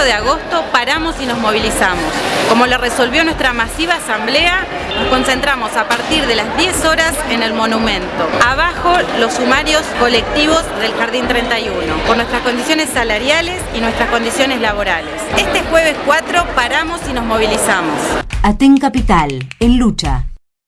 4 de agosto paramos y nos movilizamos. Como lo resolvió nuestra masiva asamblea, nos concentramos a partir de las 10 horas en el monumento. Abajo los sumarios colectivos del Jardín 31, por nuestras condiciones salariales y nuestras condiciones laborales. Este jueves 4 paramos y nos movilizamos. Aten Capital, en lucha